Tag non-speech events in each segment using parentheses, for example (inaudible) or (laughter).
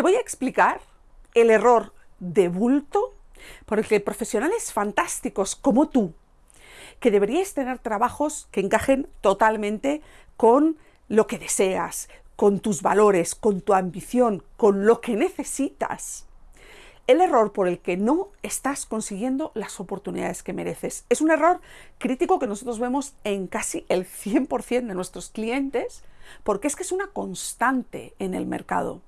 Te voy a explicar el error de bulto por el que profesionales fantásticos como tú, que deberíais tener trabajos que encajen totalmente con lo que deseas, con tus valores, con tu ambición, con lo que necesitas, el error por el que no estás consiguiendo las oportunidades que mereces. Es un error crítico que nosotros vemos en casi el 100% de nuestros clientes, porque es que es una constante en el mercado.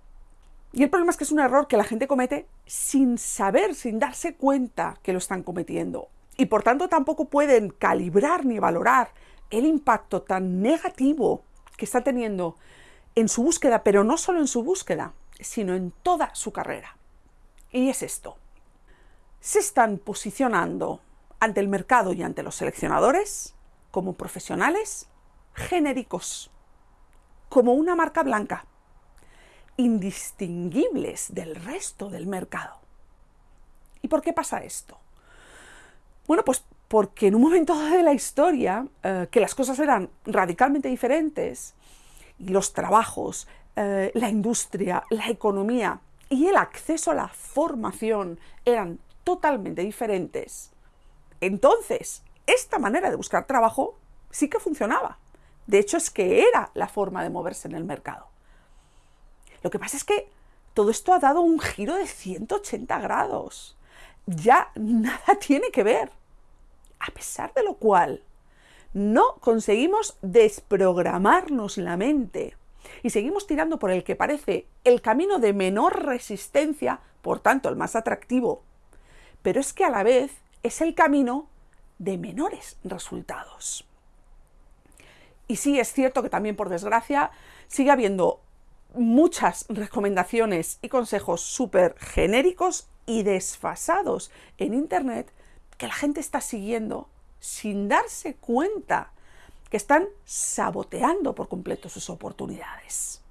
Y el problema es que es un error que la gente comete sin saber, sin darse cuenta que lo están cometiendo. Y por tanto tampoco pueden calibrar ni valorar el impacto tan negativo que está teniendo en su búsqueda, pero no solo en su búsqueda, sino en toda su carrera. Y es esto. Se están posicionando ante el mercado y ante los seleccionadores como profesionales genéricos, como una marca blanca, indistinguibles del resto del mercado. ¿Y por qué pasa esto? Bueno, pues porque en un momento de la historia, eh, que las cosas eran radicalmente diferentes, y los trabajos, eh, la industria, la economía y el acceso a la formación eran totalmente diferentes, entonces esta manera de buscar trabajo sí que funcionaba. De hecho, es que era la forma de moverse en el mercado. Lo que pasa es que todo esto ha dado un giro de 180 grados. Ya nada (laughs) tiene que ver. A pesar de lo cual, no conseguimos desprogramarnos la mente y seguimos tirando por el que parece el camino de menor resistencia, por tanto el más atractivo, pero es que a la vez es el camino de menores resultados. Y sí, es cierto que también, por desgracia, sigue habiendo muchas recomendaciones y consejos súper genéricos y desfasados en Internet que la gente está siguiendo sin darse cuenta que están saboteando por completo sus oportunidades.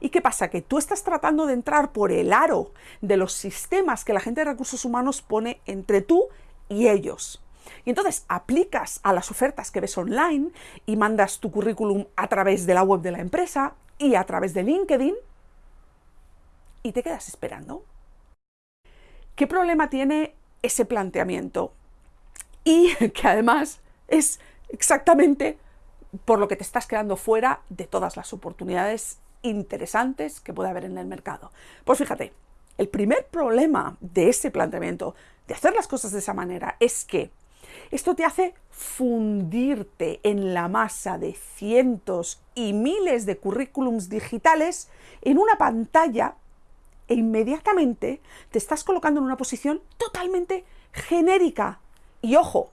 ¿Y qué pasa? Que tú estás tratando de entrar por el aro de los sistemas que la gente de recursos humanos pone entre tú y ellos. Y entonces aplicas a las ofertas que ves online y mandas tu currículum a través de la web de la empresa y a través de LinkedIn y te quedas esperando. ¿Qué problema tiene ese planteamiento? Y (laughs) que además es exactamente por lo que te estás quedando fuera de todas las oportunidades interesantes que puede haber en el mercado. Pues fíjate, el primer problema de ese planteamiento, de hacer las cosas de esa manera, es que esto te hace fundirte en la masa de cientos y miles de currículums digitales en una pantalla e inmediatamente te estás colocando en una posición totalmente genérica. Y ojo,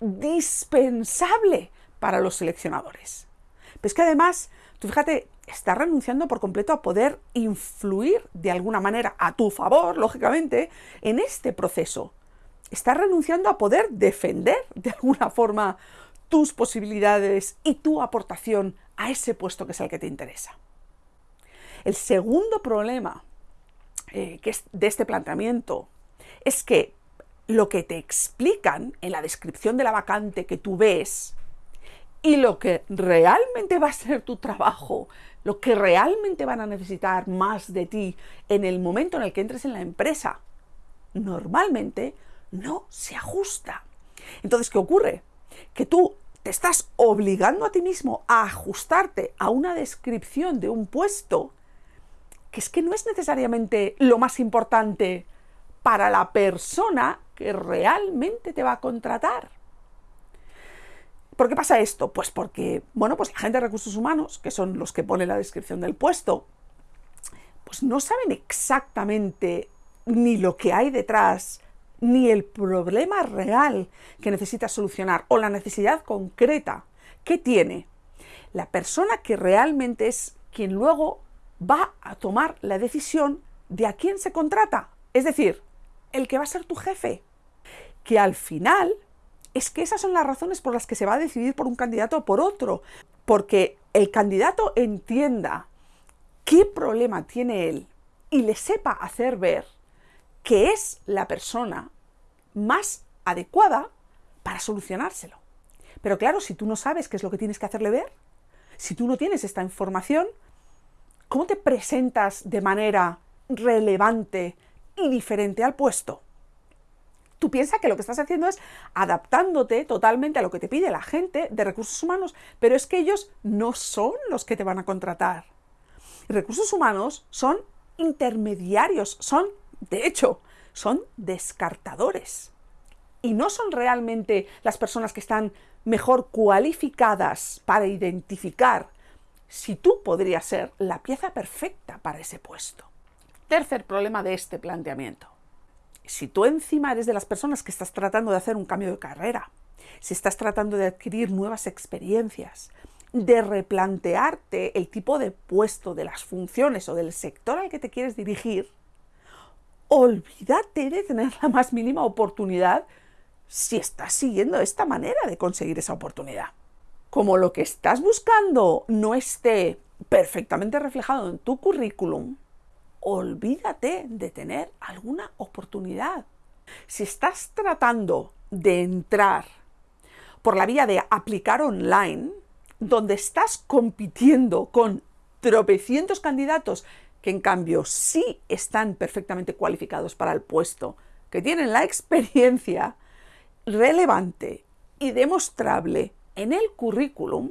dispensable para los seleccionadores. Pero es que además, tú fíjate, estás renunciando por completo a poder influir de alguna manera a tu favor, lógicamente, en este proceso. Estás renunciando a poder defender de alguna forma tus posibilidades y tu aportación a ese puesto que es el que te interesa. El segundo problema eh, que es de este planteamiento es que lo que te explican en la descripción de la vacante que tú ves y lo que realmente va a ser tu trabajo, lo que realmente van a necesitar más de ti en el momento en el que entres en la empresa, normalmente no se ajusta. Entonces, ¿qué ocurre? Que tú te estás obligando a ti mismo a ajustarte a una descripción de un puesto que es que no es necesariamente lo más importante para la persona que realmente te va a contratar. ¿Por qué pasa esto? Pues porque, bueno, pues la gente de recursos humanos, que son los que ponen la descripción del puesto, pues no saben exactamente ni lo que hay detrás, ni el problema real que necesita solucionar o la necesidad concreta que tiene la persona que realmente es quien luego va a tomar la decisión de a quién se contrata. Es decir, el que va a ser tu jefe que al final es que esas son las razones por las que se va a decidir por un candidato o por otro, porque el candidato entienda qué problema tiene él y le sepa hacer ver que es la persona más adecuada para solucionárselo. Pero claro, si tú no sabes qué es lo que tienes que hacerle ver, si tú no tienes esta información, ¿Cómo te presentas de manera relevante y diferente al puesto? Tú piensas que lo que estás haciendo es adaptándote totalmente a lo que te pide la gente de recursos humanos, pero es que ellos no son los que te van a contratar. Recursos humanos son intermediarios, son, de hecho, son descartadores. Y no son realmente las personas que están mejor cualificadas para identificar si tú podrías ser la pieza perfecta para ese puesto. Tercer problema de este planteamiento. Si tú encima eres de las personas que estás tratando de hacer un cambio de carrera, si estás tratando de adquirir nuevas experiencias, de replantearte el tipo de puesto, de las funciones o del sector al que te quieres dirigir, olvídate de tener la más mínima oportunidad si estás siguiendo esta manera de conseguir esa oportunidad. Como lo que estás buscando no esté perfectamente reflejado en tu currículum, olvídate de tener alguna oportunidad. Si estás tratando de entrar por la vía de aplicar online, donde estás compitiendo con tropecientos candidatos que en cambio sí están perfectamente cualificados para el puesto, que tienen la (laughs) experiencia relevante y demostrable en el currículum,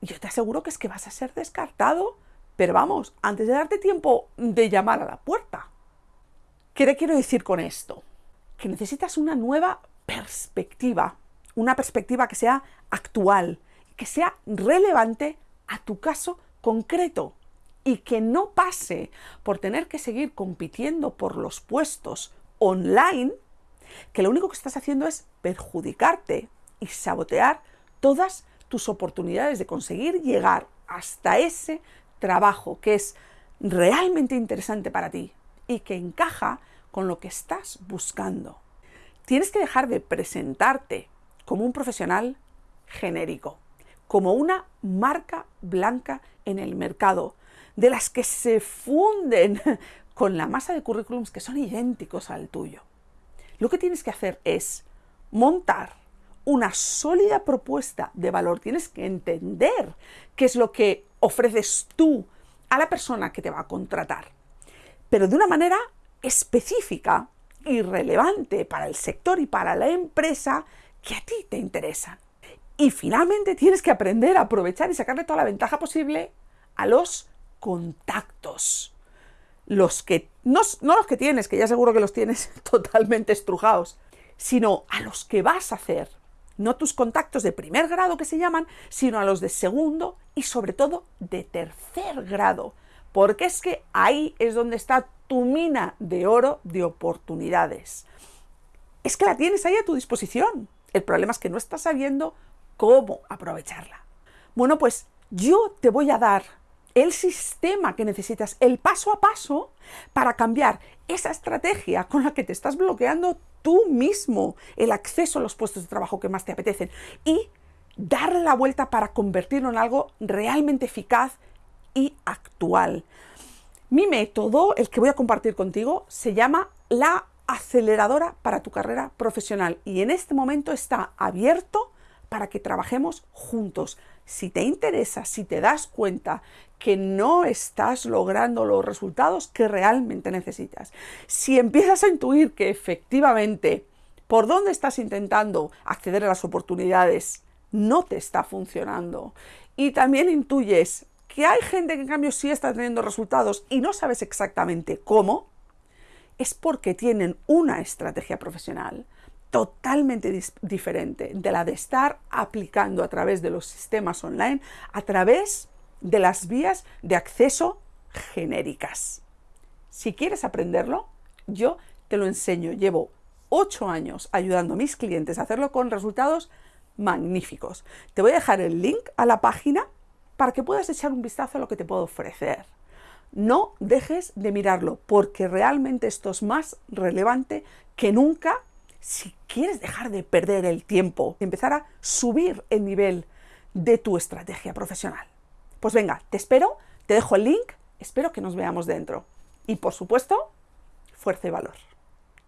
yo te aseguro que es que vas a ser descartado, pero vamos, antes de darte tiempo de llamar a la puerta. ¿Qué te quiero decir con esto? Que necesitas una nueva perspectiva, una perspectiva que sea actual, que sea relevante a tu caso concreto y que no pase por tener que seguir compitiendo por los puestos online, que lo único que estás haciendo es perjudicarte y sabotear todas tus oportunidades de conseguir llegar hasta ese trabajo que es realmente interesante para ti y que encaja con lo que estás buscando. Tienes que dejar de presentarte como un profesional genérico, como una marca blanca en el mercado, de las que se funden (laughs) con la masa de currículums que son idénticos al tuyo. Lo que tienes que hacer es montar una sólida propuesta de valor. Tienes que entender qué es lo que ofreces tú a la persona que te va a contratar, pero de una manera específica y relevante para el sector y para la empresa que a ti te interesa. Y finalmente tienes que aprender a aprovechar y sacarle toda la ventaja posible a los contactos. Los que, no, no los que tienes, que ya seguro que los tienes (laughs) totalmente estrujados, sino a los que vas a hacer. No tus contactos de primer grado que se llaman, sino a los de segundo y sobre todo de tercer grado. Porque es que ahí es donde está tu mina de oro de oportunidades. Es que la tienes ahí a tu disposición. El problema es que no estás sabiendo cómo aprovecharla. Bueno, pues yo te voy a dar el sistema que necesitas, el paso a paso para cambiar esa estrategia con la que te estás bloqueando tú mismo el acceso a los puestos de trabajo que más te apetecen y darle la vuelta para convertirlo en algo realmente eficaz y actual. Mi método, el que voy a compartir contigo, se llama la aceleradora para tu carrera profesional y en este momento está abierto para que trabajemos juntos. Si te interesa, si te das cuenta que no estás logrando los resultados que realmente necesitas, si empiezas a intuir que efectivamente por dónde estás intentando acceder a las oportunidades no te está funcionando y también intuyes que hay gente que en cambio sí está teniendo resultados y no sabes exactamente cómo, es porque tienen una estrategia profesional totalmente diferente de la de estar aplicando a través de los sistemas online, a través de las vías de acceso genéricas. Si quieres aprenderlo, yo te lo enseño. Llevo ocho años ayudando a mis clientes a hacerlo con resultados magníficos. Te voy a dejar el link a la página para que puedas echar un vistazo a lo que te puedo ofrecer. No dejes de mirarlo porque realmente esto es más relevante que nunca si quieres dejar de perder el tiempo, empezar a subir el nivel de tu estrategia profesional. Pues venga, te espero, te dejo el link, espero que nos veamos dentro. Y por supuesto, fuerza y valor.